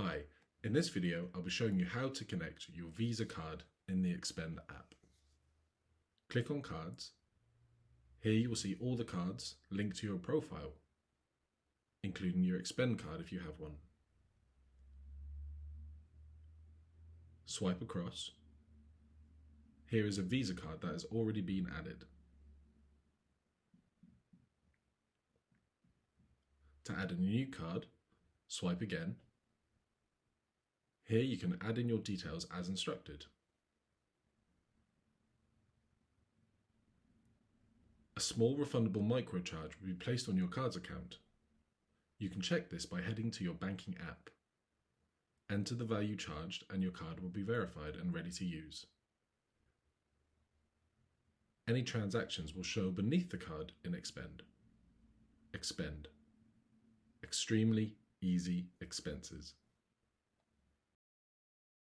Hi, in this video I'll be showing you how to connect your Visa card in the Expend app. Click on Cards. Here you will see all the cards linked to your profile, including your Expend card if you have one. Swipe across. Here is a Visa card that has already been added. To add a new card, swipe again. Here you can add in your details as instructed. A small refundable microcharge will be placed on your card's account. You can check this by heading to your banking app. Enter the value charged and your card will be verified and ready to use. Any transactions will show beneath the card in Expend. Expend. Extremely easy expenses.